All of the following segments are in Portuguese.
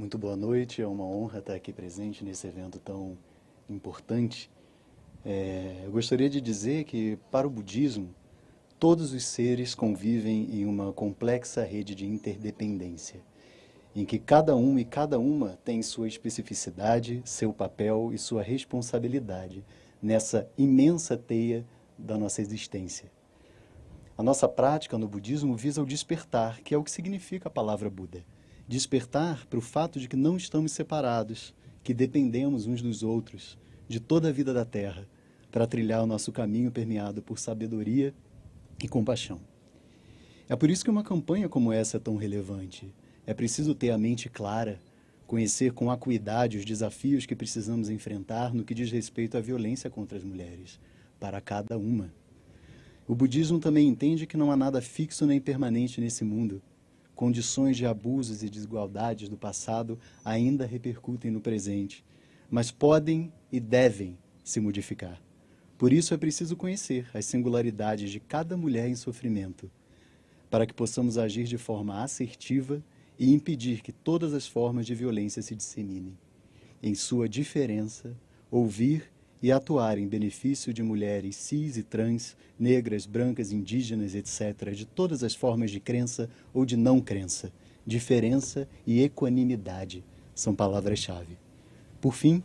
Muito boa noite, é uma honra estar aqui presente nesse evento tão importante. É, eu gostaria de dizer que, para o budismo, todos os seres convivem em uma complexa rede de interdependência, em que cada um e cada uma tem sua especificidade, seu papel e sua responsabilidade nessa imensa teia da nossa existência. A nossa prática no budismo visa o despertar, que é o que significa a palavra Buda despertar para o fato de que não estamos separados, que dependemos uns dos outros, de toda a vida da Terra, para trilhar o nosso caminho permeado por sabedoria e compaixão. É por isso que uma campanha como essa é tão relevante. É preciso ter a mente clara, conhecer com acuidade os desafios que precisamos enfrentar no que diz respeito à violência contra as mulheres, para cada uma. O budismo também entende que não há nada fixo nem permanente nesse mundo, Condições de abusos e desigualdades do passado ainda repercutem no presente, mas podem e devem se modificar. Por isso é preciso conhecer as singularidades de cada mulher em sofrimento, para que possamos agir de forma assertiva e impedir que todas as formas de violência se disseminem. Em sua diferença, ouvir e atuar em benefício de mulheres cis e trans, negras, brancas, indígenas, etc., de todas as formas de crença ou de não crença. Diferença e equanimidade são palavras-chave. Por fim,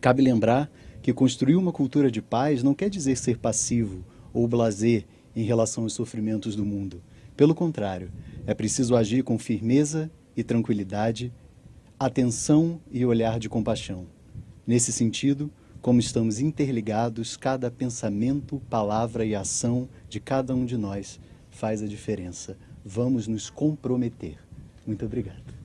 cabe lembrar que construir uma cultura de paz não quer dizer ser passivo ou blazer em relação aos sofrimentos do mundo. Pelo contrário, é preciso agir com firmeza e tranquilidade, atenção e olhar de compaixão. Nesse sentido, como estamos interligados, cada pensamento, palavra e ação de cada um de nós faz a diferença. Vamos nos comprometer. Muito obrigado.